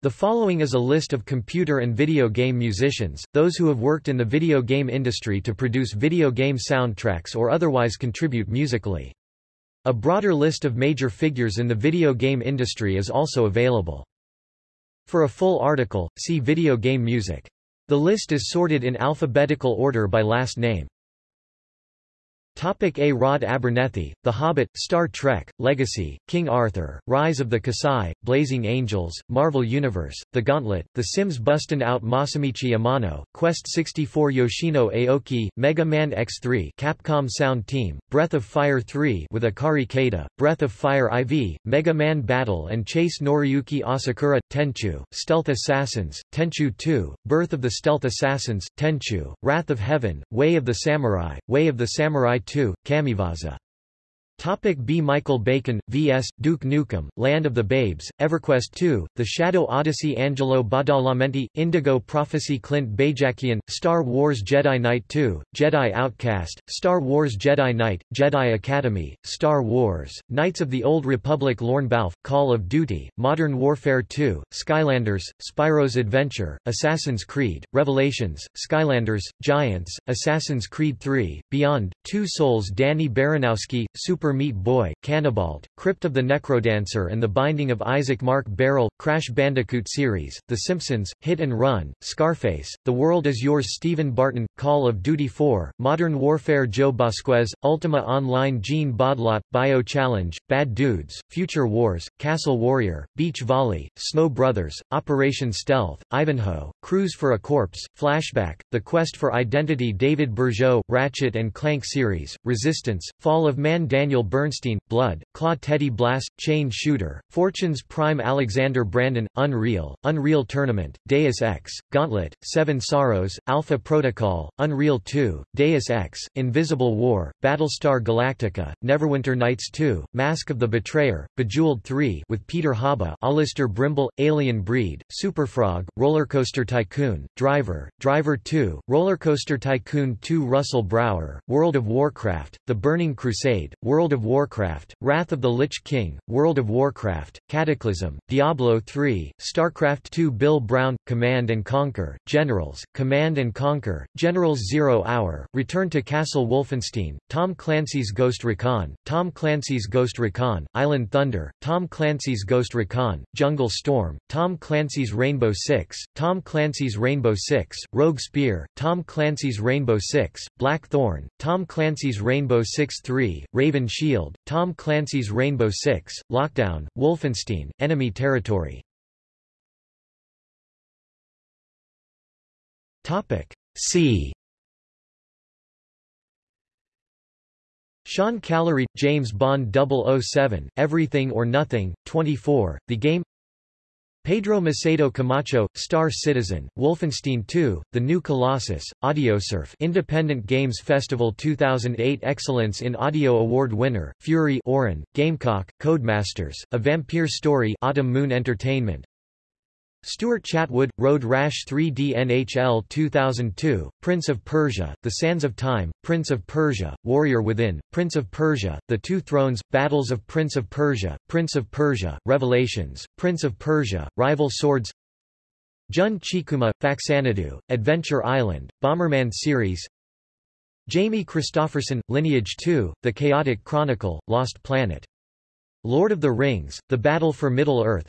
The following is a list of computer and video game musicians, those who have worked in the video game industry to produce video game soundtracks or otherwise contribute musically. A broader list of major figures in the video game industry is also available. For a full article, see Video game music. The list is sorted in alphabetical order by last name. Topic A. Rod Abernethy, The Hobbit, Star Trek, Legacy, King Arthur, Rise of the Kasai, Blazing Angels, Marvel Universe, The Gauntlet, The Sims Bustin' Out Masamichi Amano, Quest 64 Yoshino Aoki, Mega Man X3 Capcom Sound Team, Breath of Fire 3 with Akari Kaida, Breath of Fire IV, Mega Man Battle and Chase Noriyuki Asakura, Tenchu, Stealth Assassins, Tenchu 2, Birth of the Stealth Assassins, Tenchu, Wrath of Heaven, Way of the Samurai, Way of the Samurai 2, Kamiwaza. Topic B. Michael Bacon, V.S., Duke Nukem, Land of the Babes, EverQuest 2, The Shadow Odyssey Angelo Badalamenti, Indigo Prophecy Clint Bajakian, Star Wars Jedi Knight 2, Jedi Outcast, Star Wars Jedi Knight, Jedi Academy, Star Wars, Knights of the Old Republic Lorne Balfe, Call of Duty, Modern Warfare 2, Skylanders, Spyro's Adventure, Assassin's Creed, Revelations, Skylanders, Giants, Assassin's Creed 3, Beyond, Two Souls Danny Baranowski, Super Meat Boy, Canabalt, Crypt of the Necrodancer and The Binding of Isaac Marc Baril, Crash Bandicoot series, The Simpsons, Hit and Run, Scarface, The World is Yours Stephen Barton, Call of Duty 4, Modern Warfare Joe Vasquez, Ultima Online Jean Baudlot, Bio Challenge, Bad Dudes, Future Wars, Castle Warrior, Beach Volley, Snow Brothers, Operation Stealth, Ivanhoe, Cruise for a Corpse, Flashback, The Quest for Identity David Bergeaud, Ratchet and Clank series, Resistance, Fall of Man Daniel Bernstein, Blood, Claw Teddy Blast, Chain Shooter, Fortune's Prime Alexander Brandon, Unreal, Unreal Tournament, Deus Ex, Gauntlet, Seven Sorrows, Alpha Protocol, Unreal 2, Deus Ex, Invisible War, Battlestar Galactica, Neverwinter Nights 2, Mask of the Betrayer, Bejeweled 3 with Peter Hajba, Alistair Brimble, Alien Breed, Superfrog, Rollercoaster Tycoon, Driver, Driver 2, Rollercoaster Tycoon 2 Russell Brower, World of Warcraft, The Burning Crusade, World of Warcraft, Wrath of the Lich King, World of Warcraft, Cataclysm, Diablo 3, StarCraft 2 Bill Brown, Command & Conquer, Generals, Command & Conquer, Generals Zero Hour, Return to Castle Wolfenstein, Tom Clancy's Ghost Recon, Tom Clancy's Ghost Recon, Island Thunder, Tom Clancy's Ghost Recon, Jungle Storm, Tom Clancy's Rainbow Six, Tom Clancy's Rainbow Six, Rogue Spear, Tom Clancy's Rainbow Six, Blackthorn, Tom Clancy's Rainbow Six 3, Raven Shield, Tom Clancy's Rainbow Six, Lockdown, Wolfenstein, Enemy Territory. C. Sean Callery, James Bond 007, Everything or Nothing, 24, The Game Pedro Macedo Camacho, Star Citizen, Wolfenstein 2, The New Colossus, Audiosurf Independent Games Festival 2008 Excellence in Audio Award winner, Fury Auran, Gamecock, Codemasters, A Vampire Story Autumn Moon Entertainment Stuart Chatwood, Road Rash 3D NHL 2002, Prince of Persia, The Sands of Time, Prince of Persia, Warrior Within, Prince of Persia, The Two Thrones, Battles of Prince of Persia, Prince of Persia, Revelations, Prince of Persia, Rival Swords Jun Chikuma, Faxanadu, Adventure Island, Bomberman series Jamie Christopherson, Lineage 2, The Chaotic Chronicle, Lost Planet. Lord of the Rings, The Battle for Middle-earth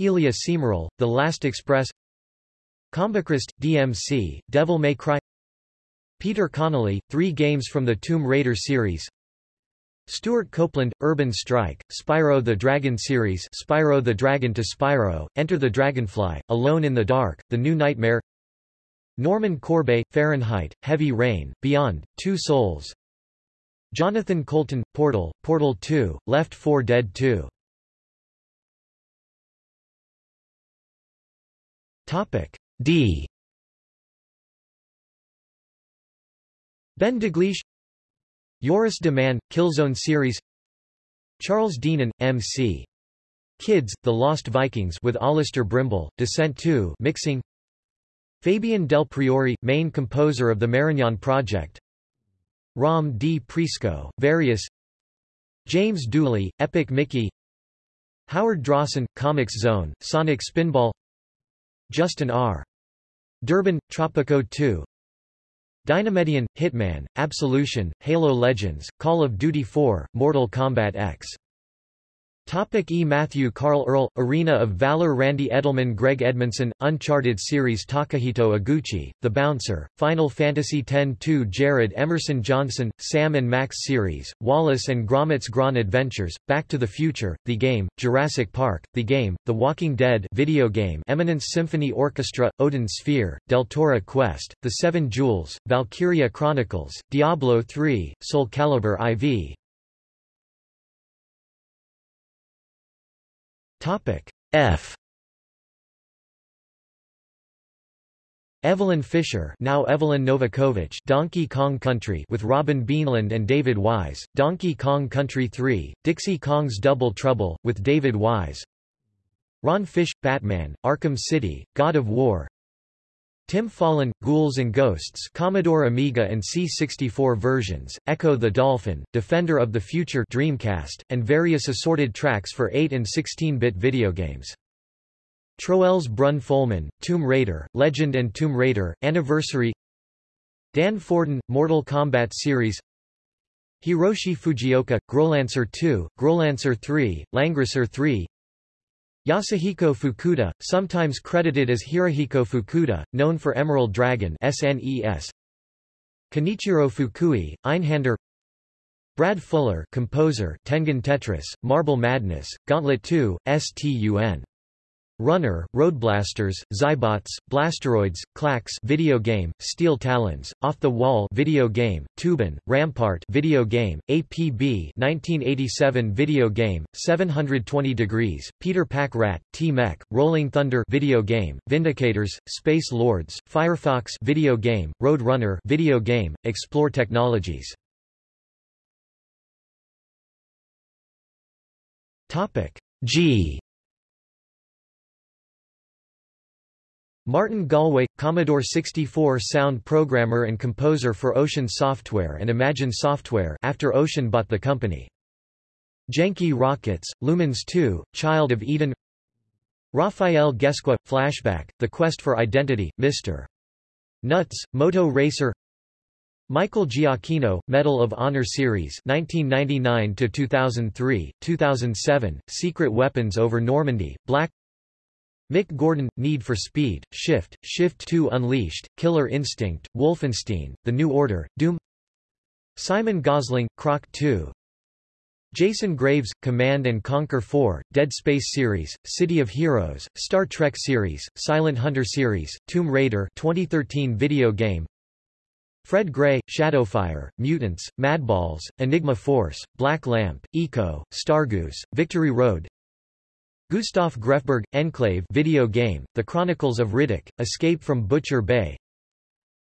Elia Cmiral, The Last Express Combichrist, DMC, Devil May Cry Peter Connolly, three games from the Tomb Raider series Stewart Copeland, Urban Strike, Spyro the Dragon series Spyro the Dragon to Spyro, Enter the Dragonfly, Alone in the Dark, The New Nightmare Normand Corbeil, Fahrenheit, Heavy Rain, Beyond, Two Souls Jonathan Coulton, Portal, Portal 2, Left 4 Dead 2 Topic D. Ben Daglish Joris de Man, Killzone series Charles Deenan, M.C. Kids, The Lost Vikings with Alistair Brimble, Descent 2 mixing Fabian Del Priore, main composer of the Marignon Project Rom Di Prisco, Various James Dooley, Epic Mickey Howard Drossin, Comix Zone, Sonic Spinball Justin R. Durbin, Tropico 2 Dynamedion, Hitman, Absolution, Halo Legends, Call of Duty 4, Mortal Kombat X Topic E. Matthew Carl Earl, Arena of Valor Randy Edelman Greg Edmondson, Uncharted series Takahito Eguchi, The Bouncer, Final Fantasy X-2 Jared Emerson Johnson, Sam and Max series, Wallace and Gromit's Gran Adventures, Back to the Future, The Game, Jurassic Park, The Game, The Walking Dead video game Eminence Symphony Orchestra, Odin Sphere, Deltora Quest, The Seven Jewels, Valkyria Chronicles, Diablo 3, Soul Calibur IV, Topic F. Evelyn Fisher now Evelyn Novakovic Donkey Kong Country with Robin Beanland and David Wise, Donkey Kong Country 3, Dixie Kong's Double Trouble, with David Wise. Ron Fish, Batman, Arkham City, God of War Tim Follin, Ghouls and Ghosts Commodore Amiga and C64 versions, Ecco the Dolphin, Defender of the Future Dreamcast, and various assorted tracks for 8 and 16-bit video games. Troels Brun Folman, Tomb Raider, Legend and Tomb Raider, Anniversary Dan Forden, Mortal Kombat series Hiroshi Fujioka, Growlancer 2, Growlancer 3, Langrisser 3 Yasuhiko Fukuda, sometimes credited as Hirohiko Fukuda, known for Emerald Dragon SNES. Kenichiro Fukui, Einhander Brad Fuller composer, Tengen Tetris, Marble Madness, Gauntlet 2, STUN Runner, Roadblasters, Xybots, Blasteroids, Clax video game, Steel Talons, Off the Wall video game, Tuban, Rampart video game, APB 1987 video game, 720 Degrees, Peter Pack Rat, T-Mech, Rolling Thunder video game, Vindicators, Space Lords, Firefox video game, Road Runner video game, Explore Technologies. Topic G Martin Galway, Commodore 64 sound programmer and composer for Ocean Software and Imagine Software after Ocean bought the company. Genki Rockets, Lumines 2, Child of Eden Rafael Gesqua, Flashback, The Quest for Identity, Mr. Nuts, Moto Racer Michael Giacchino, Medal of Honor Series 1999-2003, 2007, Secret Weapons over Normandy, Black Mick Gordon, Need for Speed, Shift, Shift 2 Unleashed, Killer Instinct, Wolfenstein, The New Order, Doom Simon Gosling, Croc 2 Jason Graves, Command & Conquer 4, Dead Space series, City of Heroes, Star Trek series, Silent Hunter series, Tomb Raider 2013 video game Fred Gray, Shadowfire, Mutants, Madballs, Enigma Force, Black Lamp, Eco, Stargoose, Victory Road Gustav Grefberg, Enclave video game, The Chronicles of Riddick, Escape from Butcher Bay.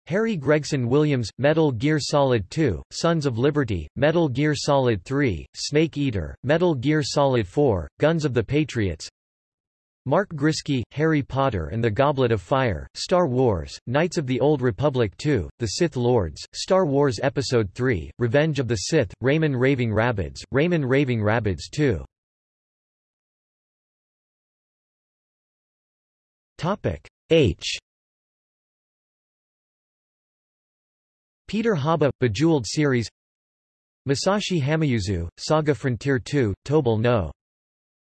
Harry Gregson Williams, Metal Gear Solid 2, Sons of Liberty, Metal Gear Solid 3, Snake Eater, Metal Gear Solid 4, Guns of the Patriots. Mark Griskey, Harry Potter and the Goblet of Fire, Star Wars, Knights of the Old Republic 2, The Sith Lords, Star Wars Episode 3, Revenge of the Sith, Rayman Raving Rabbids, Rayman Raving Rabbids 2 Topic H Peter Hajba, Bejeweled series Masashi Hamauzu, Saga Frontier 2, Tobal no.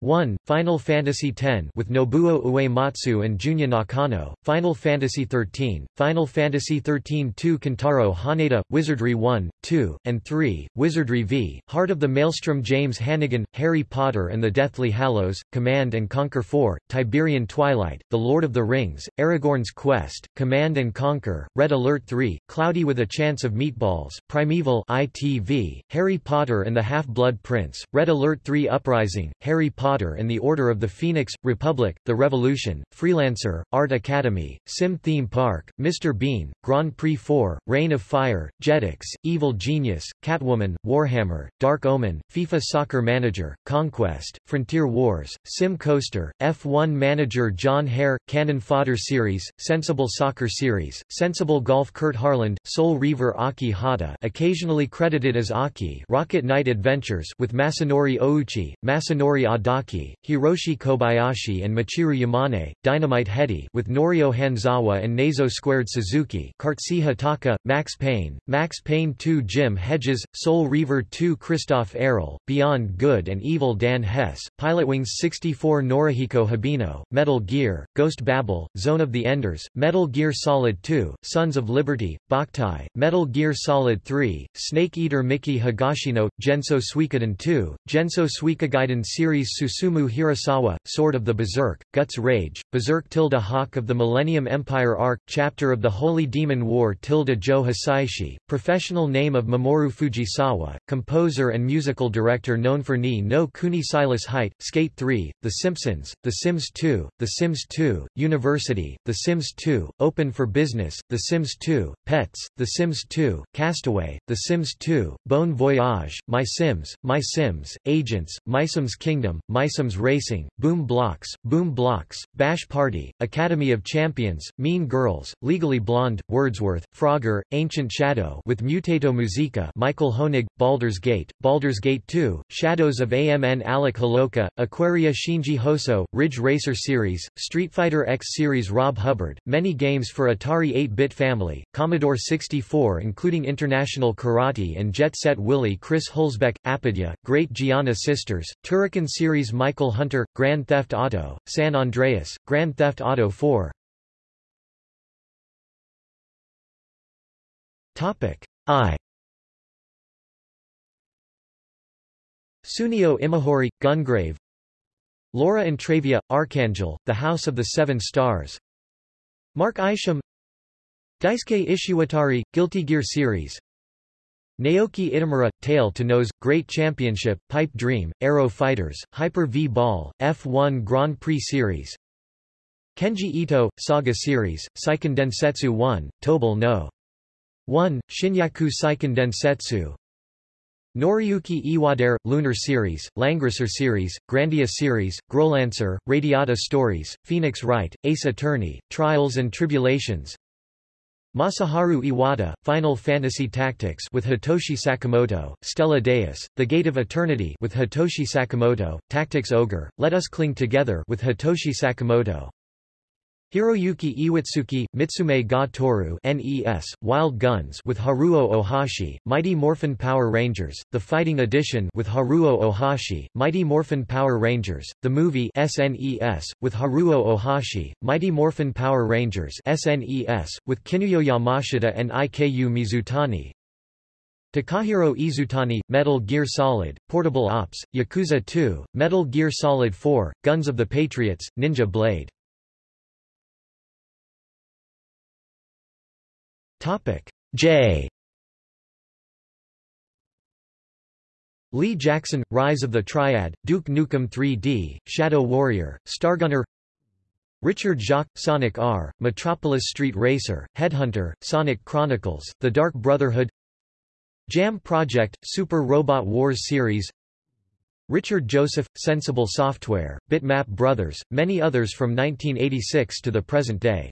1. Final Fantasy X with Nobuo Uematsu and Junya Nakano, Final Fantasy XIII, Final Fantasy XIII 2 Kentaro Haneda, Wizardry 1, 2, and 3, Wizardry V, Heart of the Maelstrom James Hannigan, Harry Potter and the Deathly Hallows, Command & Conquer 4, Tiberian Twilight, The Lord of the Rings, Aragorn's Quest, Command & Conquer, Red Alert 3, Cloudy with a Chance of Meatballs, Primeval ITV, Harry Potter and the Half-Blood Prince, Red Alert 3 Uprising, Harry Potter Potter and the Order of the Phoenix, Republic, The Revolution, Freelancer, Art Academy, Sim Theme Park, Mr. Bean, Grand Prix 4, Reign of Fire, Jetix, Evil Genius, Catwoman, Warhammer, Dark Omen, FIFA Soccer Manager, Conquest, Frontier Wars, Sim Coaster, F1 Manager John Hare, Cannon Fodder Series, Sensible Soccer Series, Sensible Golf Kurt Harland, Soul Reaver Aki Hata occasionally credited as Aki Rocket Knight Adventures with Masanori Ouchi, Masanori Adachi Hiroshi Kobayashi and Michiru Yamane, Dynamite Headdy with Norio Hanzawa and Nazo Squared Suzuki Kartsi Hataka, Max Payne, Max Payne 2 Jim Hedges, Soul Reaver 2 Christophe Héral, Beyond Good and Evil Dan Hess, Pilotwings 64 Norihiko Hibino, Metal Gear, Ghost Babel, Zone of the Enders, Metal Gear Solid 2, Sons of Liberty, Boktai, Metal Gear Solid 3, Snake Eater Miki Higashino, Genso Suikoden 2, Genso Suikogaiden series Susumu Hirasawa, Sword of the Berserk, Guts Rage, Berserk tilde Hawk of the Millennium Empire Arc, Chapter of the Holy Demon War tilde Joe Hisaishi, professional name of Mamoru Fujisawa, composer and musical director known for Ni no Kuni Silas Hite, Skate 3, The Simpsons, The Sims 2, The Sims 2, University, The Sims 2, Open for Business, The Sims 2, Pets, The Sims 2, Castaway, The Sims 2, Bon Voyage, My Sims, My Sims, Agents, My Sims Kingdom, My Sims Racing, Boom Blocks, Boom Blocks, Bash Party, Academy of Champions, Mean Girls, Legally Blonde, Wordsworth, Frogger, Ancient Shadow with Mutato Musica Michael Hoenig, Baldur's Gate, Baldur's Gate 2, Shadows of AMN Alec Holowka, Aquaria Shinji Hosoe, Ridge Racer Series, Street Fighter X Series Rob Hubbard, many games for Atari 8-bit family, Commodore 64 including International Karate and Jet Set Willy Chris Huelsbeck, Apidya, Great Giana Sisters, Turrican Series Michael Hunter, Grand Theft Auto, San Andreas, Grand Theft Auto 4 I. Tsuneo Imahori, Gungrave. Laura Intravia, Archangel, The House of the Seven Stars. Mark Isham. Daisuke Ishiwatari, Guilty Gear Series Naoki Itamura, Tail to Nose, Great Championship, Pipe Dream, Aero Fighters, Hyper V-Ball, F1 Grand Prix Series. Kenji Ito, Saga Series, Seiken Densetsu 1, Tobal no. 1, Shinyaku Seiken Densetsu Noriyuki Iwadare, Lunar Series, Langrisser Series, Grandia Series, Growlancer, Radiata Stories, Phoenix Wright, Ace Attorney, Trials and Tribulations Masaharu Iwata, Final Fantasy Tactics with Hitoshi Sakamoto, Stella Deus, The Gate of Eternity with Hitoshi Sakamoto, Tactics Ogre, Let Us Cling Together with Hitoshi Sakamoto Hiroyuki Iwatsuki, Mitsume ga Toru NES, Wild Guns with Haruo Ohashi, Mighty Morphin Power Rangers, The Fighting Edition with Haruo Ohashi, Mighty Morphin Power Rangers, The Movie SNES, with Haruo Ohashi, Mighty Morphin Power Rangers SNES, with Kinuyo Yamashita and Iku Mizutani, Takahiro Izutani, Metal Gear Solid, Portable Ops, Yakuza 2, Metal Gear Solid 4, Guns of the Patriots, Ninja Blade Topic J. Lee Jackson, Rise of the Triad, Duke Nukem 3D, Shadow Warrior, Stargunner Richard Jacques, Sonic R, Metropolis Street Racer, Headhunter, Sonic Chronicles, The Dark Brotherhood Jam Project, Super Robot Wars series Richard Joseph, Sensible Software, Bitmap Brothers, many others from 1986 to the present day.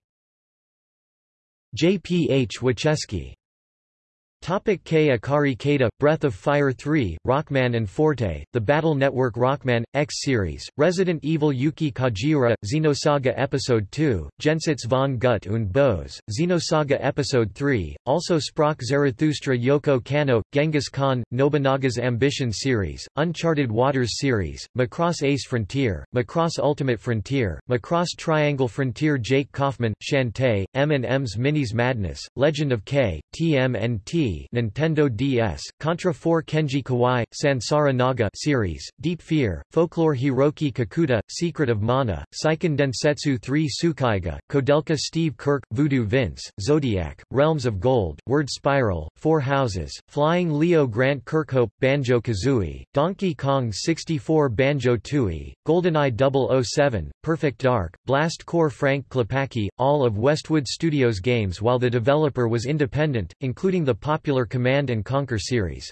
J. P. H. Wachesky Topic K. Akari Kaida, Breath of Fire 3, Rockman and Forte, The Battle Network Rockman, X Series, Resident Evil Yuki Kajiura, Xenosaga Episode 2, Jenseits von Gut und Böse, Xenosaga Episode 3, also Sprach Zarathustra Yoko Kanno, Genghis Khan, Nobunaga's Ambition Series, Uncharted Waters Series, Macross Ace Frontier, Macross Ultimate Frontier, Macross Triangle Frontier Jake Kaufman, Shantae, M&M's Minis Madness, Legend of K, TMNT, Nintendo DS, Contra 4 Kenji Kawai, Sansara Naga series, Deep Fear, Folklore Hiroki Kakuta, Secret of Mana, Seiken Densetsu 3 Tsukaiga, Koudelka Steve Kirk, Voodoo Vince, Zodiac, Realms of Gold, Word Spiral, Four Houses, Flying Leo Grant Kirkhope, Banjo-Kazooie, Donkey Kong 64 Banjo-Tooie, GoldenEye 007, Perfect Dark, Blast Corps Frank Klepacki, all of Westwood Studios games while the developer was independent, including the popular Command & Conquer series.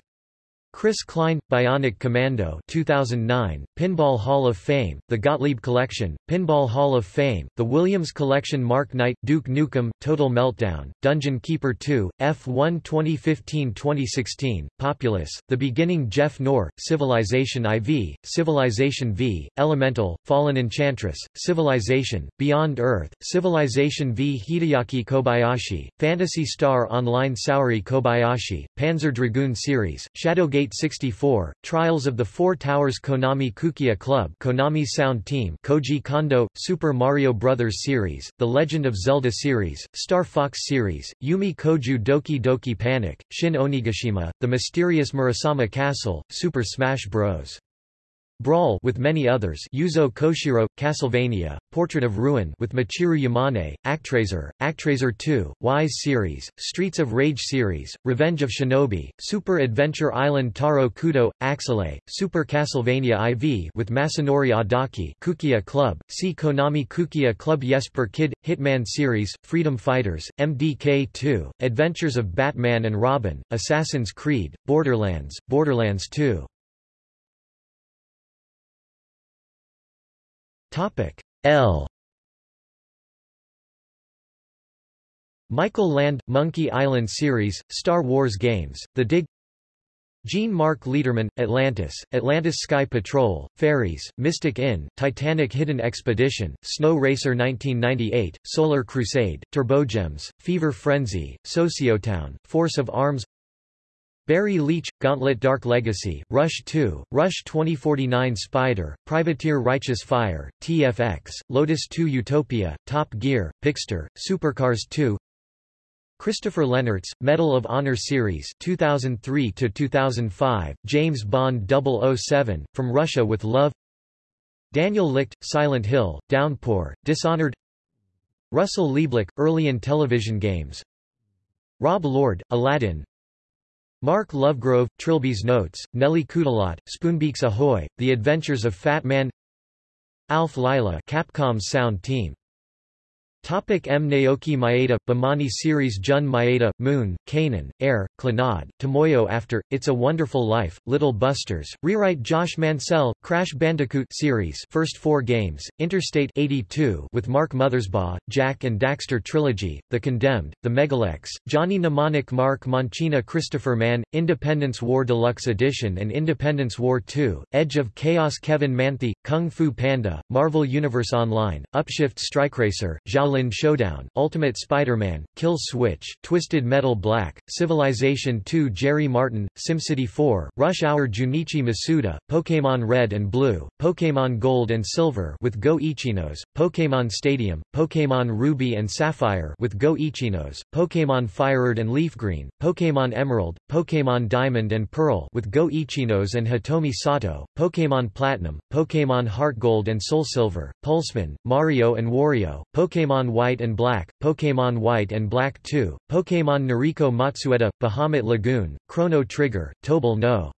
Chris Klein, Bionic Commando 2009, Pinball Hall of Fame, The Gottlieb Collection, Pinball Hall of Fame, The Williams Collection Mark Knight, Duke Nukem, Total Meltdown, Dungeon Keeper 2, F1 2015-2016, Populous, The Beginning Geoff Knorr, Civilization IV, Civilization V, Elemental, Fallen Enchantress, Civilization, Beyond Earth, Civilization V Hideaki Kobayashi, Phantasy Star Online Saori Kobayashi, Panzer Dragoon Series, Shadowgate 64, Trials of the Four Towers Konami Kukeiha Club Konami's Sound Team Koji Kondo, Super Mario Bros. series, The Legend of Zelda series, Star Fox series, Yumi Koju Doki Doki Panic, Shin Onigashima, The Mysterious Murasame Castle, Super Smash Bros. Brawl with many others Yuzo Koshiro, Castlevania, Portrait of Ruin with Michiru Yamane, Actraiser, Actraiser 2, Wise series, Streets of Rage series, Revenge of Shinobi, Super Adventure Island Taro Kudo, Axelay, Super Castlevania IV with Masanori Adachi Kukeiha Club, see Konami Kukeiha Club Jesper Kyd, Hitman series, Freedom Fighters, MDK 2, Adventures of Batman and Robin, Assassin's Creed, Borderlands, Borderlands 2. Topic. L. Michael Land, Monkey Island series, Star Wars games, The Dig. Jean-Marc Lederman, Atlantis, Atlantis Sky Patrol, Fairies, Mystic Inn, Titanic Hidden Expedition, Snow Racer 1998, Solar Crusade, Turbogems, Fever Frenzy, Sociotown, Force of Arms Barry Leach, Gauntlet Dark Legacy, Rush 2, Rush 2049 Spider, Privateer Righteous Fire, TFX, Lotus 2 Utopia, Top Gear, Pixter, Supercars 2 Christopher Lennertz, Medal of Honor Series 2003-2005, James Bond 007, From Russia with Love. Daniel Licht, Silent Hill, Downpour, Dishonored. Russell Lieblich, Early in Television Games. Rob Lord, Aladdin Mark Lovegrove, Trilby's Notes, Nelly Kutalot, Spoonbeaks Ahoy, The Adventures of Fat Man Alf Lyla Capcom's sound team Topic M. Naoki Maeda, Bemani series Jun Maeda, Moon, Kanon, Air, Clannad, Tomoyo After, It's a Wonderful Life, Little Busters, Rewrite Josh Mancell, Crash Bandicoot series First Four Games, Interstate 82 with Mark Mothersbaugh, Jak and Daxter Trilogy, The Condemned, The Megalex, Johnny Mnemonic Mark Mancina Christopher Mann, Independence War Deluxe Edition and Independence War 2, Edge of Chaos Kevin Manthey, Kung Fu Panda, Marvel Universe Online, Upshift Strike Racer, Zhao Shaolin Showdown, Ultimate Spider-Man, Kill Switch, Twisted Metal Black, Civilization 2 Jerry Martin, SimCity 4, Rush Hour Junichi Masuda, Pokémon Red and Blue, Pokémon Gold and Silver with Go Ichinose, Pokémon Stadium, Pokémon Ruby and Sapphire with Go Ichinose, Pokémon Fired and Leaf Green, Pokémon Emerald, Pokémon Diamond and Pearl with Go Ichinose and Hitomi Sato, Pokémon Platinum, Pokémon Heart Gold and Soul Silver, Pulseman, Mario and Wario, Pokémon White and Black, Pokémon White and Black 2, Pokémon Noriko Matsueda, Bahamut Lagoon, Chrono Trigger, Tobal no.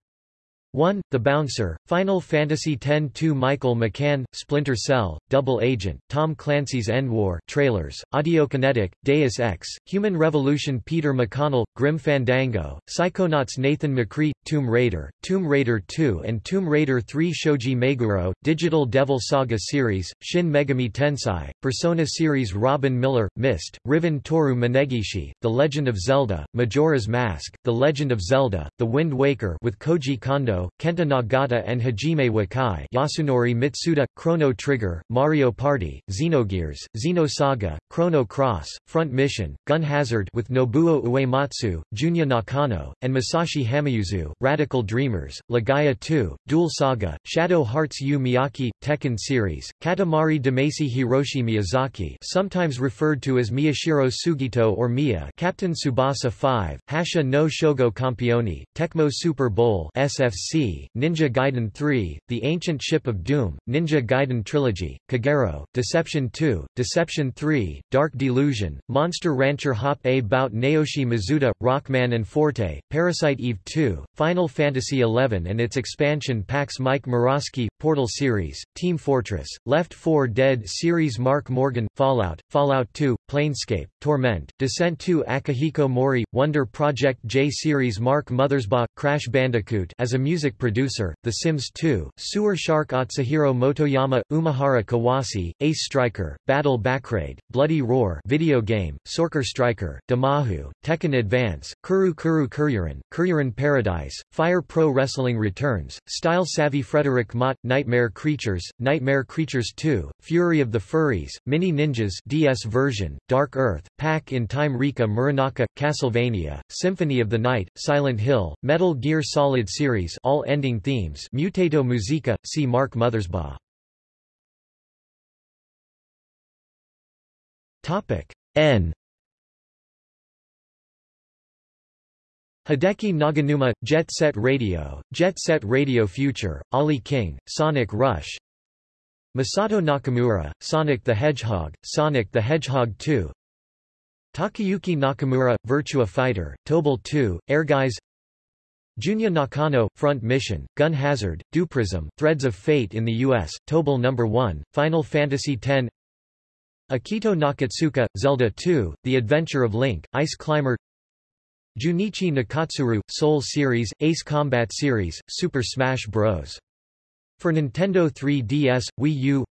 1. The Bouncer, Final Fantasy X-2 Michael McCann, Splinter Cell, Double Agent, Tom Clancy's End War trailers, Audiokinetic, Deus Ex, Human Revolution Peter McConnell, Grim Fandango, Psychonauts Nathan McCree, Tomb Raider, Tomb Raider 2 and Tomb Raider 3 Shoji Meguro, Digital Devil Saga series, Shin Megami Tensei, Persona series Robin Miller, Myst, Riven Toru Minegishi, The Legend of Zelda, Majora's Mask, The Legend of Zelda, The Wind Waker with Koji Kondo, Kenta Nagata and Hajime Wakai Yasunori Mitsuda, Chrono Trigger, Mario Party, Xenogears, Xenosaga, Chrono Cross, Front Mission, Gun Hazard with Nobuo Uematsu, Junya Nakano, and Masashi Hamauzu, Radical Dreamers, Legaia 2, Dual Saga, Shadow Hearts Yu Miyake, Tekken series, Katamari Damacy Hiroshi Miyazaki sometimes referred to as Miyashiro Sugito or Mia Captain Tsubasa 5, Hasha no Shogo Campione, Tecmo Super Bowl SFC DLC, Ninja Gaiden 3, The Ancient Ship of Doom, Ninja Gaiden Trilogy, Kagero, Deception 2, Deception 3, Dark Delusion, Monster Rancher Hop A Bout Naoshi Mizuta, Rockman and Forte, Parasite Eve 2, Final Fantasy XI and its expansion packs Mike Morasky, Portal series, Team Fortress, Left 4 Dead series Mark Morgan, Fallout, Fallout 2, Planescape, Torment, Descent 2 Akihiko Mori, Wonder Project J series Mark Mothersbaugh, Crash Bandicoot as a music producer, The Sims 2, Sewer Shark Atsuhiro Motoyama, Umihara Kawase, Ace Striker, Battle Bakraid, Bloody Roar video game, Sorcerer Striker, Damahu, Tekken Advance, Kuru Kuru Kururin, Kururin Paradise, Fire Pro Wrestling Returns, Style Savvy Frederick Mott, Nightmare Creatures, Nightmare Creatures 2, Fury of the Furries, Mini Ninjas DS version, Dark Earth, Pack in Time Rika Muranaka, Castlevania, Symphony of the Night, Silent Hill, Metal Gear Solid series all ending themes. Mutato Musica, see Mark Mothersbaugh. N. Hideki Naganuma, Jet Set Radio, Jet Set Radio Future, Ali King, Sonic Rush. Masato Nakamura, Sonic the Hedgehog, Sonic the Hedgehog 2 Takayuki Nakamura, Virtua Fighter, Tobal 2, Airguys Junya Nakano, Front Mission, Gun Hazard, Dewprism, Threads of Fate in the U.S., Tobal No. 1, Final Fantasy X Akito Nakatsuka, Zelda 2, The Adventure of Link, Ice Climber Junichi Nakatsuru, Soul Series, Ace Combat Series, Super Smash Bros. For Nintendo 3DS, Wii U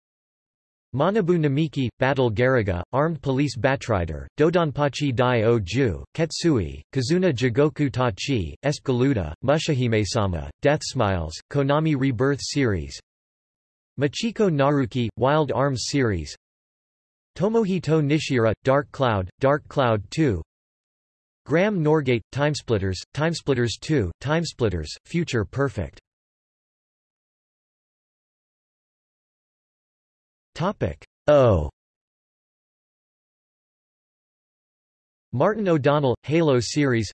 Manabu Namiki, Battle Garegga, Armed Police Batrider, Dodonpachi Dai Oju, Ketsui, Kazuna Jigoku Tachi, Espgaluda, Mushihime-sama, Death Smiles, Konami Rebirth Series Michiko Naruke, Wild Arms Series Tomohito Nishiura, Dark Cloud, Dark Cloud 2 Graham Norgate, Timesplitters, Timesplitters 2, Timesplitters, Future Perfect. Topic. O. Martin O'Donnell, Halo series.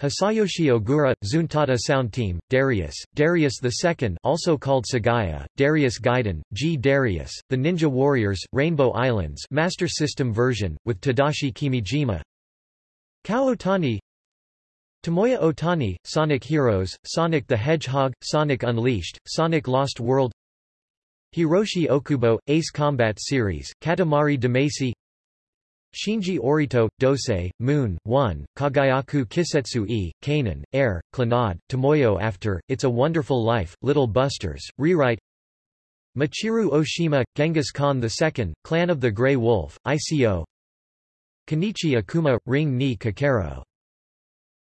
Hisayoshi Ogura, Zuntata Sound Team, Darius, Darius II also called Sagaia, Darius Gaiden, G. Darius, The Ninja Warriors, Rainbow Islands Master System version, with Tadashi Kimijima. Kao Otani. Tomoya Otani, Sonic Heroes, Sonic the Hedgehog, Sonic Unleashed, Sonic Lost World Hiroshi Okubo, Ace Combat Series, Katamari Damacy Shinji Orito, Dosei, Moon, 1, Kagayaku Kisetsu E, Kanon, Air, Clannad, Tomoyo After, It's a Wonderful Life, Little Busters, Rewrite Michiru Oshima, Genghis Khan II, Clan of the Grey Wolf, ICO Kenichi Akuma, Ring ni Kakero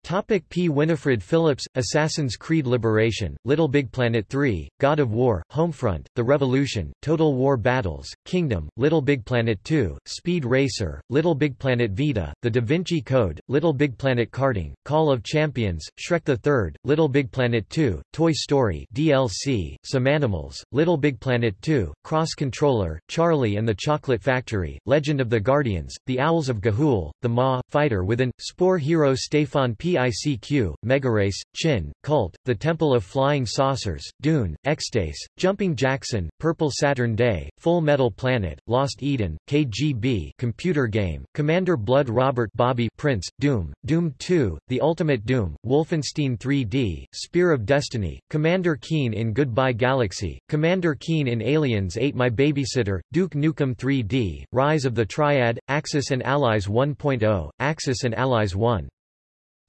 Topic P. Winifred Phillips, Assassin's Creed Liberation, Little Big Planet 3, God of War, Homefront, The Revolution, Total War Battles, Kingdom, Little Big Planet 2, Speed Racer, Little Big Planet Vita, The Da Vinci Code, Little Big Planet Karting, Call of Champions, Shrek the Third, Little Big Planet 2, Toy Story DLC, Some Animals, Little Big Planet 2, Cross Controller, Charlie and the Chocolate Factory, Legend of the Guardians, The Owls of Ga'Hoole, The Maw, Fighter Within, Spore Hero Stefan P. PICQ, Megarace, Chin, Cult, The Temple of Flying Saucers, Dune, Extase, Jumping Jackson, Purple Saturn Day, Full Metal Planet, Lost Eden, KGB computer game, Commander Blood Robert Bobby Prince, Doom, Doom 2, The Ultimate Doom, Wolfenstein 3D, Spear of Destiny, Commander Keen in Goodbye Galaxy, Commander Keen in Aliens 8 My Babysitter, Duke Nukem 3D, Rise of the Triad, Axis and Allies 1.0, Axis and Allies 1.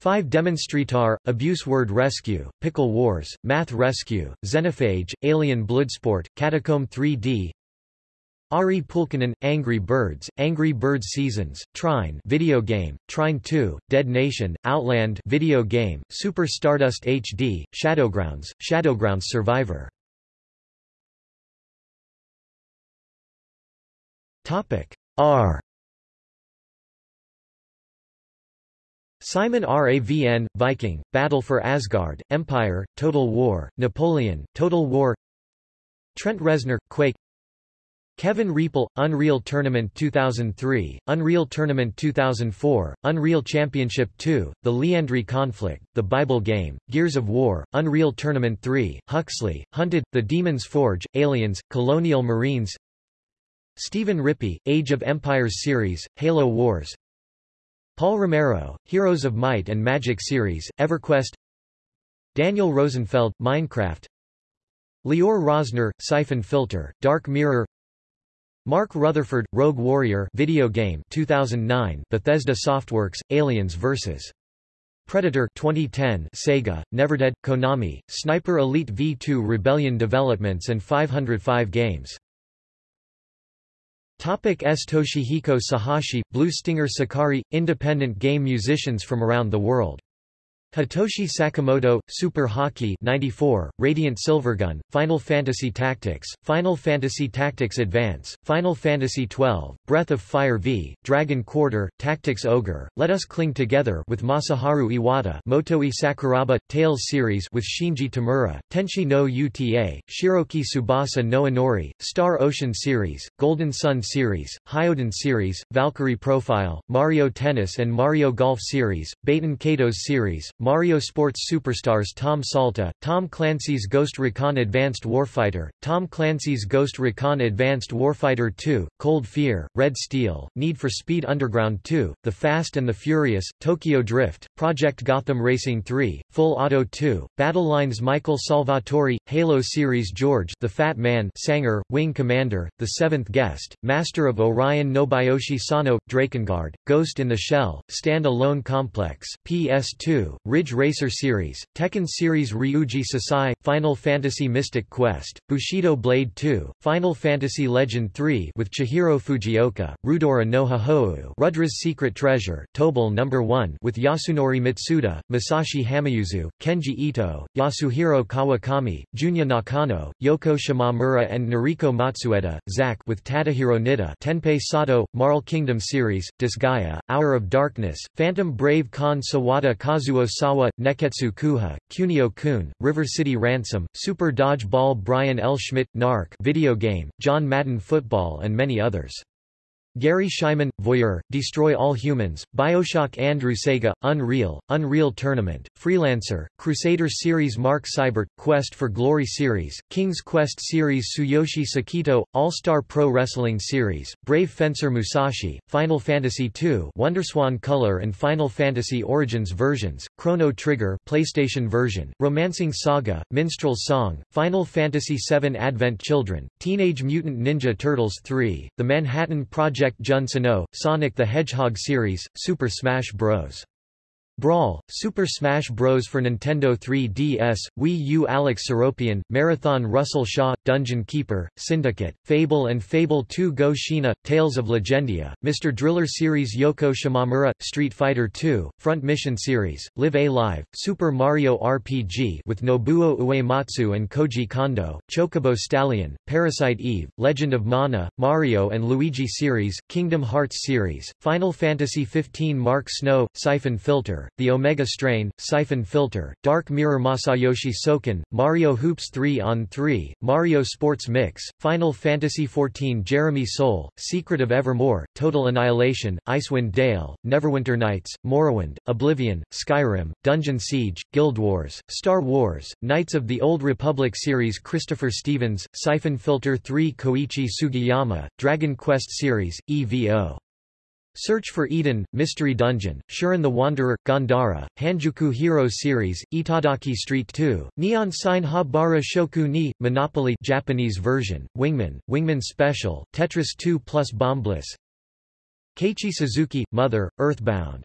5 Demonstrator, Abuse Word Rescue, Pickle Wars, Math Rescue, Xenophage, Alien Bloodsport, Catacomb 3D Ari Pulkkinen, Angry Birds, Angry Birds Seasons, Trine video game, Trine 2, Dead Nation, Outland video game, Super Stardust HD, Shadowgrounds, Shadowgrounds Survivor. R Simon Ravn, Viking, Battle for Asgard, Empire, Total War, Napoleon, Total War Trent Reznor, Quake Kevin Riepl, Unreal Tournament 2003, Unreal Tournament 2004, Unreal Championship 2, The Liandry Conflict, The Bible Game, Gears of War, Unreal Tournament 3, Huxley, Hunted, The Demon's Forge, Aliens, Colonial Marines Stephen Rippey, Age of Empires series, Halo Wars Paul Romero, Heroes of Might and Magic series, EverQuest Daniel Rosenfeld, Minecraft Lior Rosner, Siphon Filter, Dark Mirror Mark Rutherford, Rogue Warrior video game 2009 Bethesda Softworks, Aliens vs. Predator 2010 Sega, Neverdead, Konami, Sniper Elite V2 Rebellion Developments and 505 Games Topic S. Toshihiko Sahashi, Blue Stinger Sakari, independent game musicians from around the world Hitoshi Sakamoto, Super Hockey 94, Radiant Silvergun, Final Fantasy Tactics, Final Fantasy Tactics Advance, Final Fantasy XII, Breath of Fire V, Dragon Quarter, Tactics Ogre, Let Us Cling Together with Masaharu Iwata Motoi Sakuraba, Tales series with Shinji Tamura, Tenshi no Uta, Shiroki Tsubasa no Inori, Star Ocean series, Golden Sun series, Hyoden series, Valkyrie Profile, Mario Tennis and Mario Golf series, Baten Kaitos series, Mario Sports Superstars Tom Salta, Tom Clancy's Ghost Recon Advanced Warfighter, Tom Clancy's Ghost Recon Advanced Warfighter 2, Cold Fear, Red Steel, Need for Speed Underground 2, The Fast and the Furious, Tokyo Drift, Project Gotham Racing 3, Full Auto 2, Battlelines Michael Salvatori, Halo Series George The Fat Man Sanger, Wing Commander, The Seventh Guest, Master of Orion Nobuyoshi Sano, Drakengard, Ghost in the Shell, Stand Alone Complex, PS2, Ridge Racer Series, Tekken Series Ryuji Sasai, Final Fantasy Mystic Quest, Bushido Blade 2, Final Fantasy Legend 3 with Chihiro Fujioka, Rudora no Hahou Rudra's Secret Treasure, Tobal No. 1 with Yasunori Mitsuda, Masashi Hamauzu, Kenji Ito, Yasuhiro Kawakami, Junya Nakano, Yoko Shimamura and Noriko Matsueda, Zack with Tadahiro Nitta Tenpei Sato, Marl Kingdom Series, Disgaea, Hour of Darkness, Phantom Brave Kon Sawada Kazuo Sawa, Neketsu Kuha, Kunio-kun, River City Ransom, Super Dodge Ball Brian L. Schmidt, Narc video game, John Madden Football and many others. Gary Schyman, Voyeur, Destroy All Humans, Bioshock Andrew Sega, Unreal, Unreal Tournament, Freelancer, Crusader Series Mark Seibert, Quest for Glory Series, King's Quest Series Tsuyoshi Sekito, All-Star Pro Wrestling Series, Brave Fencer Musashi, Final Fantasy II Wonderswan Color and Final Fantasy Origins versions, Chrono Trigger PlayStation version, Romancing Saga, Minstrel Song, Final Fantasy VII Advent Children, Teenage Mutant Ninja Turtles 3, The Manhattan Project Jun Sano, Sonic the Hedgehog series, Super Smash Bros. Brawl, Super Smash Bros. for Nintendo 3DS, Wii U Alex Seropian, Marathon Russell Shaw, Dungeon Keeper, Syndicate, Fable and Fable 2 Go Shina, Tales of Legendia, Mr. Driller Series Yoko Shimamura, Street Fighter 2, Front Mission Series, Live A Live, Super Mario RPG with Nobuo Uematsu and Koji Kondo, Chocobo Stallion, Parasite Eve, Legend of Mana, Mario and Luigi Series, Kingdom Hearts Series, Final Fantasy XV Mark Snow, Siphon Filter, the Omega Strain, Siphon Filter, Dark Mirror Masayoshi Soken, Mario Hoops 3 on 3, Mario Sports Mix, Final Fantasy XIV Jeremy Soule, Secret of Evermore, Total Annihilation, Icewind Dale, Neverwinter Nights, Morrowind, Oblivion, Skyrim, Dungeon Siege, Guild Wars, Star Wars, Knights of the Old Republic series Christopher Stevens, Siphon Filter 3 Koichi Sugiyama, Dragon Quest series, EVO. Search for Eden, Mystery Dungeon, Shiren the Wanderer, Gandara, Hanjuku Hero Series, Itadaki Street 2, Neon Sign Habara Shoku ni, Monopoly Japanese version, Wingman, Wingman Special, Tetris 2 plus Bombliss Keiichi Suzuki, Mother, Earthbound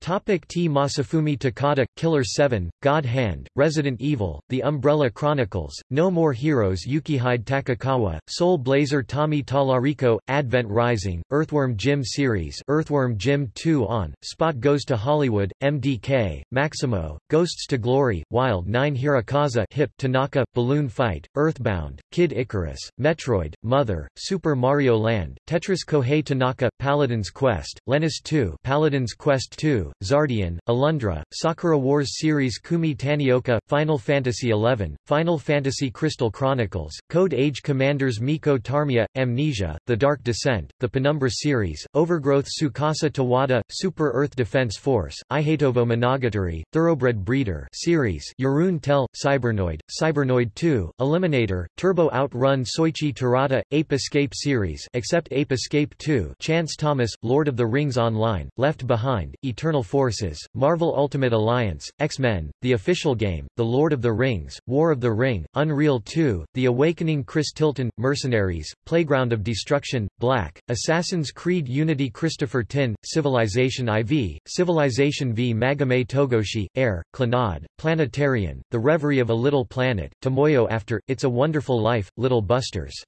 Topic T. Masafumi Takada, Killer 7, God Hand, Resident Evil, The Umbrella Chronicles, No More Heroes Yukihide Takekawa, Soul Blazer Tommy Tallarico, Advent Rising, Earthworm Jim Series Earthworm Jim 2 on, Spot Goes to Hollywood, MDK, Maximo, Ghosts to Glory, Wild 9 Hirokazu Hip Tanaka, Balloon Fight, Earthbound, Kid Icarus, Metroid, Mother, Super Mario Land, Tetris Kohei Tanaka, Paladin's Quest, Lennis 2 Paladin's Quest 2, 2, Zardian, Alundra, Sakura Wars series Kumi Tanioka, Final Fantasy XI, Final Fantasy Crystal Chronicles, Code Age Commanders Mikko Tarmia, Amnesia, The Dark Descent, the Penumbra series, Overgrowth Tsukasa Tawada, Super Earth Defense Force, Ihatovo Monogatari, Thoroughbred Breeder series, Jeroen Tel, Cybernoid, Cybernoid 2, Eliminator, Turbo Outrun Soichi Terada, Ape Escape series except Ape Escape 2, Chance Thomas, Lord of the Rings Online, Left Behind, Eternal Forces, Marvel Ultimate Alliance, X-Men, The Official Game, The Lord of the Rings, War of the Ring, Unreal 2, The Awakening Chris Tilton, Mercenaries, Playground of Destruction, Black, Assassin's Creed Unity Christopher Tin, Civilization IV, Civilization V Magome Togoshi, Air, Clannad, Planetarian, The Reverie of a Little Planet, Tomoyo After, It's a Wonderful Life, Little Busters.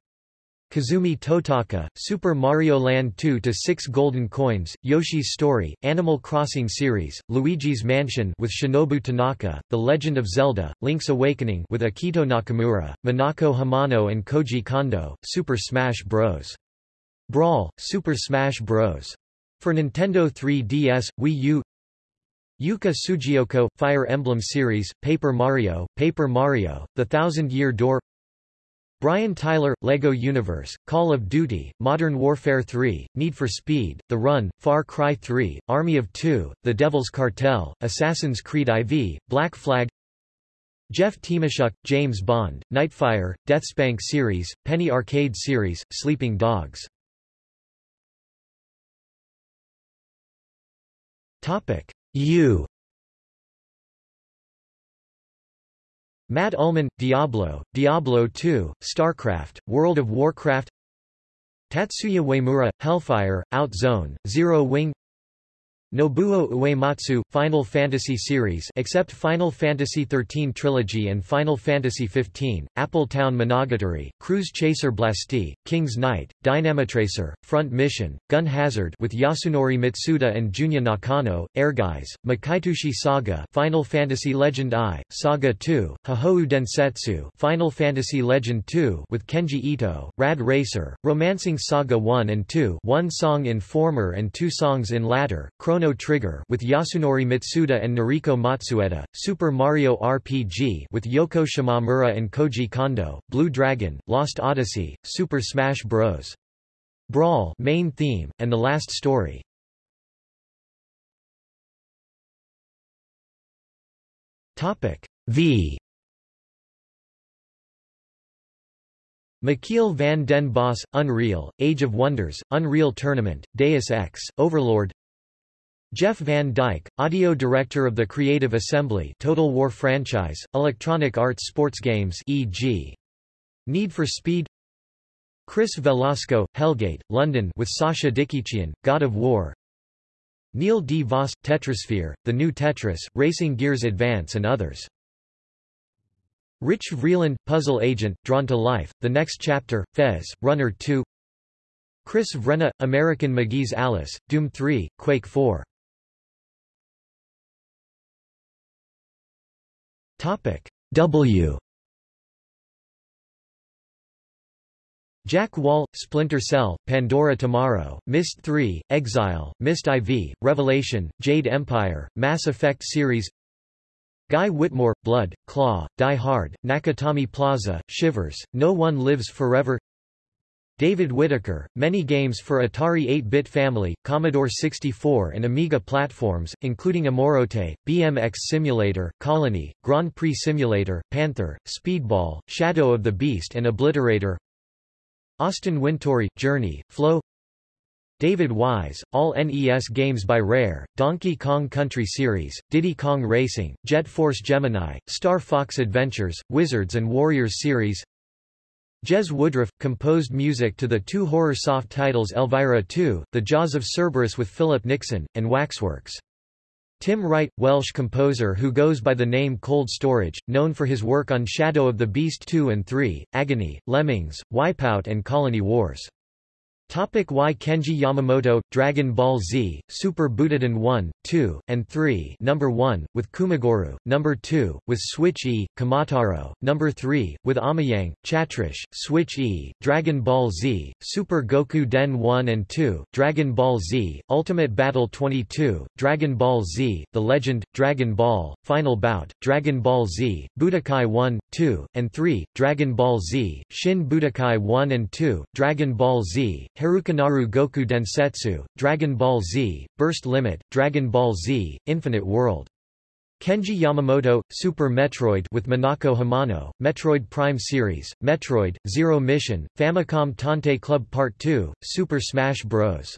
Kazumi Totaka, Super Mario Land 2 to 6 Golden Coins, Yoshi's Story, Animal Crossing series, Luigi's Mansion with Shinobu Tanaka, The Legend of Zelda, Link's Awakening with Akito Nakamura, Minako Hamano and Koji Kondo, Super Smash Bros. Brawl, Super Smash Bros. For Nintendo 3DS, Wii U Yuka Tsujiyoko, Fire Emblem series, Paper Mario, Paper Mario, The Thousand Year Door Brian Tyler, LEGO Universe, Call of Duty, Modern Warfare 3, Need for Speed, The Run, Far Cry 3, Army of Two, The Devil's Cartel, Assassin's Creed IV, Black Flag Jeff Tymoschuk, James Bond, Nightfire, Deathspank series, Penny Arcade series, Sleeping Dogs. U Matt Uelmen, Diablo, Diablo 2, StarCraft, World of Warcraft Tatsuya Uemura, Hellfire, Out Zone, Zero Wing Nobuo Uematsu, Final Fantasy series except Final Fantasy XIII Trilogy and Final Fantasy XV, Appletown Monogatari, Cruise Chaser Blassty, King's Knight, DynamiTracer, Front Mission, Gun Hazard with Yasunori Mitsuda and Junya Nakano, Ehrgeiz, Makai Toushi Saga Final Fantasy Legend I, Saga II, Hihou Densetsu Final Fantasy Legend II with Kenji Ito, Rad Racer, Romancing Saga 1 and 2 one song in former and two songs in latter, Chrono Trigger with Yasunori Mitsuda and Noriko Matsueda, Super Mario RPG with Yoko Shimomura and Koji Kondo, Blue Dragon, Lost Odyssey, Super Smash Bros. Brawl main theme, and The Last Story. Topic V Michiel van den Bos, Unreal, Age of Wonders, Unreal Tournament, Deus Ex, Overlord Jeff van Dyck, audio director of the Creative Assembly Total War franchise, Electronic Arts sports games e.g. Need for Speed Chris Velasco, Hellgate, London with Sascha Dikiciyan, God of War Neil D. Voss, Tetrisphere, The New Tetris, Racing Gears Advance and others. Rich Vreeland, Puzzle Agent, Drawn to Life, The Next Chapter, Fez, Runner 2 Chris Vrenna, American McGee's Alice, Doom 3, Quake 4 Topic. W. Jack Wall, Splinter Cell, Pandora Tomorrow, Myst 3, Exile, Myst IV, Revelation, Jade Empire, Mass Effect series. Guy Whitmore, Blood, Claw, Die Hard, Nakatomi Plaza, Shivers, No One Lives Forever David Whitaker, many games for Atari 8-bit family, Commodore 64 and Amiga platforms, including Amaurote, BMX Simulator, Colony, Grand Prix Simulator, Panther, Speedball, Shadow of the Beast and Obliterator. Austin Wintory, Journey, Flow. David Wise, all NES games by Rare, Donkey Kong Country Series, Diddy Kong Racing, Jet Force Gemini, Star Fox Adventures, Wizards and Warriors Series Jezz Woodroffe, composed music to the two horror soft titles Elvira 2, The Jaws of Cerberus with Philip Nixon, and Waxworks. Tim Wright, Welsh composer who goes by the name Cold Storage, known for his work on Shadow of the Beast 2 and 3, Agony, Lemmings, Wipeout and Colony Wars. Topic Y. Kenji Yamamoto Dragon Ball Z Super Butoden 1 2 and 3 number 1 with Kumagoru. Number 2 with Switch E Kamataro. Number 3 with Amayang Chatrish Switch E Dragon Ball Z Super Goku Den 1 and 2 Dragon Ball Z Ultimate Battle 22 Dragon Ball Z The Legend Dragon Ball Final Bout Dragon Ball Z Budokai 1 2 and 3 Dragon Ball Z Shin Budokai 1 and 2 Dragon Ball Z Harukanaru Goku Densetsu, Dragon Ball Z, Burst Limit, Dragon Ball Z, Infinite World. Kenji Yamamoto, Super Metroid with Minako Hamano, Metroid Prime Series, Metroid, Zero Mission, Famicom Tantei Club Part 2, Super Smash Bros.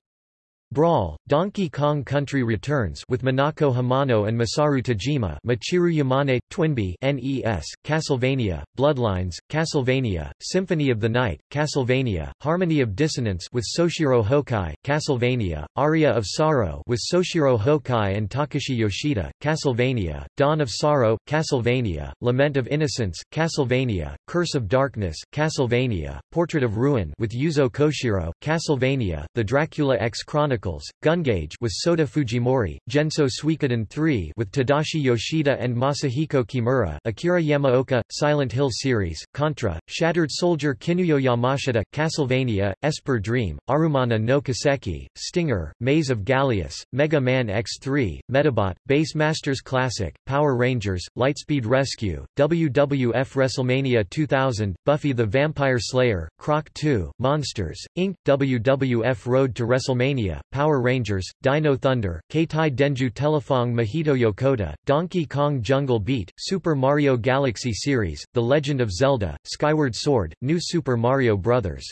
Brawl, Donkey Kong Country Returns with Minako Hamano and Masaru Tajima Michiru Yamane, Twinbee NES, Castlevania, Bloodlines, Castlevania, Symphony of the Night, Castlevania, Harmony of Dissonance with Soshiro Hokkai, Castlevania, Aria of Sorrow with Soshiro Hokkai and Takashi Yoshida, Castlevania, Dawn of Sorrow, Castlevania, Lament of Innocence, Castlevania, Curse of Darkness, Castlevania, Portrait of Ruin with Yuzo Koshiro, Castlevania, The Dracula X Chronicles Chronicles, Gungage with Sota Fujimori, Genso Suikoden 3 with Tadashi Yoshida and Masahiko Kimura, Akira Yamaoka, Silent Hill series, Contra, Shattered Soldier Kinuyo Yamashita, Castlevania, Esper Dream, Arumana no Kiseki, Stinger, Maze of Galious, Mega Man X3, Metabot, Bass Masters Classic, Power Rangers, Lightspeed Rescue, WWF WrestleMania 2000, Buffy the Vampire Slayer, Croc 2, Monsters, Inc., WWF Road to WrestleMania, Power Rangers, Dino Thunder, Keitai Denju Telefang Mahito Yokota, Donkey Kong Jungle Beat, Super Mario Galaxy Series, The Legend of Zelda, Skyward Sword, New Super Mario Bros.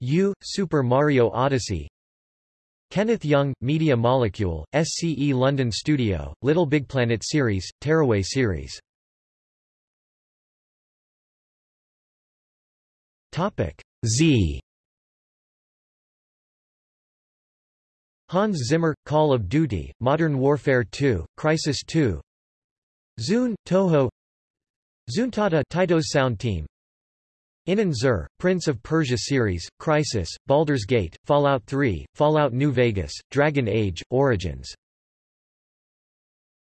U, Super Mario Odyssey, Kenneth Young, Media Molecule, SCE London Studio, Little Big Planet Series, Tearaway Series. Topic Z Hans Zimmer, Call of Duty, Modern Warfare 2, Crysis 2 ZUN, Touhou. Zuntata Taito's sound team. Inon Zur, Prince of Persia series, Crysis, Baldur's Gate, Fallout 3, Fallout New Vegas, Dragon Age, Origins